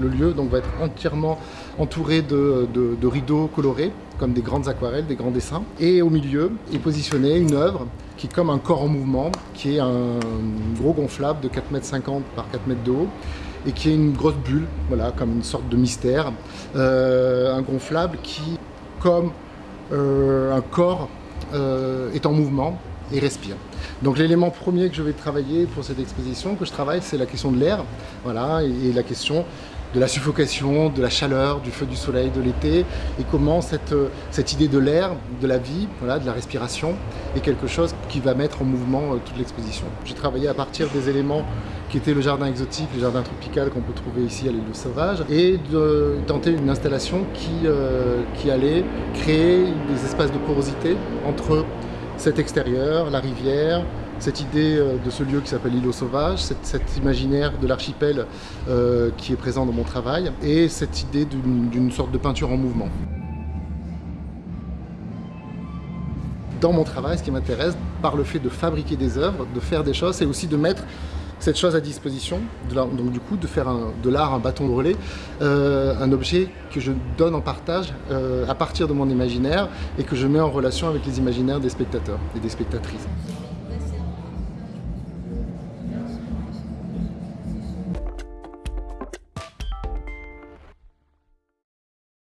Le lieu va être entièrement entouré de, de rideaux colorés, comme des grandes aquarelles, des grands dessins. Et au milieu est positionnée une œuvre qui est comme un corps en mouvement, qui est un gros gonflable de 4,50 m par 4 m de haut, et qui est une grosse bulle, voilà, comme une sorte de mystère. Euh, un gonflable qui, comme euh, un corps, euh, est en mouvement et respire. Donc l'élément premier que je vais travailler pour cette exposition, que je travaille, c'est la question de l'air, voilà, et, la question de la suffocation, de la chaleur, du feu du soleil de l'été, et comment cette, cette idée de l'air, de la vie, de la respiration, est quelque chose qui va mettre en mouvement toute l'exposition. J'ai travaillé à partir des éléments qui était le jardin exotique, le jardin tropical qu'on peut trouver ici à l'île de Sauvage, et de tenter une installation qui, euh, qui allait créer des espaces de porosité entre cet extérieur, la rivière, cette idée euh, de ce lieu qui s'appelle l'îlot sauvage, cet, imaginaire de l'archipel euh, qui est présent dans mon travail, et cette idée d'une sorte de peinture en mouvement. Dans mon travail, ce qui m'intéresse, par le fait de fabriquer des œuvres, de faire des choses, c'est aussi de mettre cette chose à disposition, donc du coup de faire de l'art un bâton de relais, euh, un objet que je donne en partage euh, à partir de mon imaginaire et que je mets en relation avec les imaginaires des spectateurs et des spectatrices.